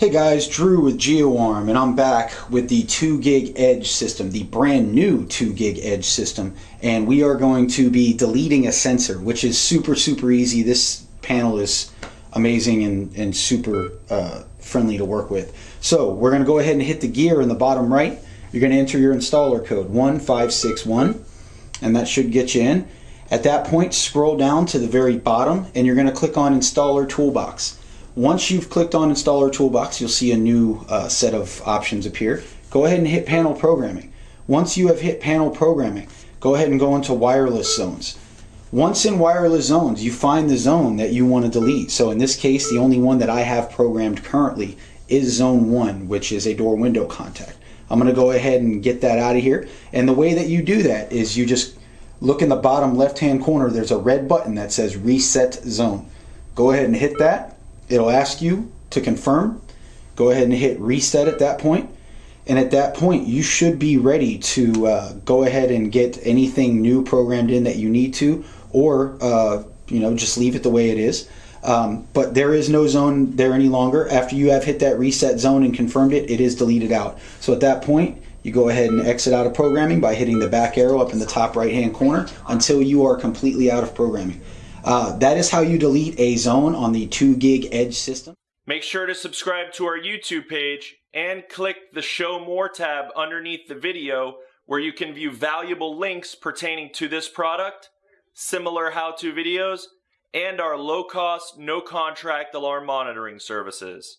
Hey guys, Drew with GeoArm, and I'm back with the 2GIG Edge system, the brand new 2GIG Edge system. And we are going to be deleting a sensor, which is super, super easy. This panel is amazing and, and super uh, friendly to work with. So we're going to go ahead and hit the gear in the bottom right. You're going to enter your installer code 1561, and that should get you in. At that point, scroll down to the very bottom, and you're going to click on Installer Toolbox. Once you've clicked on Installer Toolbox, you'll see a new uh, set of options appear. Go ahead and hit Panel Programming. Once you have hit Panel Programming, go ahead and go into Wireless Zones. Once in Wireless Zones, you find the zone that you want to delete. So in this case, the only one that I have programmed currently is Zone 1, which is a door window contact. I'm going to go ahead and get that out of here. And the way that you do that is you just look in the bottom left hand corner, there's a red button that says Reset Zone. Go ahead and hit that It'll ask you to confirm. Go ahead and hit reset at that point. And at that point, you should be ready to uh, go ahead and get anything new programmed in that you need to, or uh, you know, just leave it the way it is. Um, but there is no zone there any longer. After you have hit that reset zone and confirmed it, it is deleted out. So at that point, you go ahead and exit out of programming by hitting the back arrow up in the top right hand corner until you are completely out of programming. Uh, that is how you delete a zone on the 2GIG Edge system. Make sure to subscribe to our YouTube page and click the Show More tab underneath the video where you can view valuable links pertaining to this product, similar how-to videos, and our low-cost, no-contract alarm monitoring services.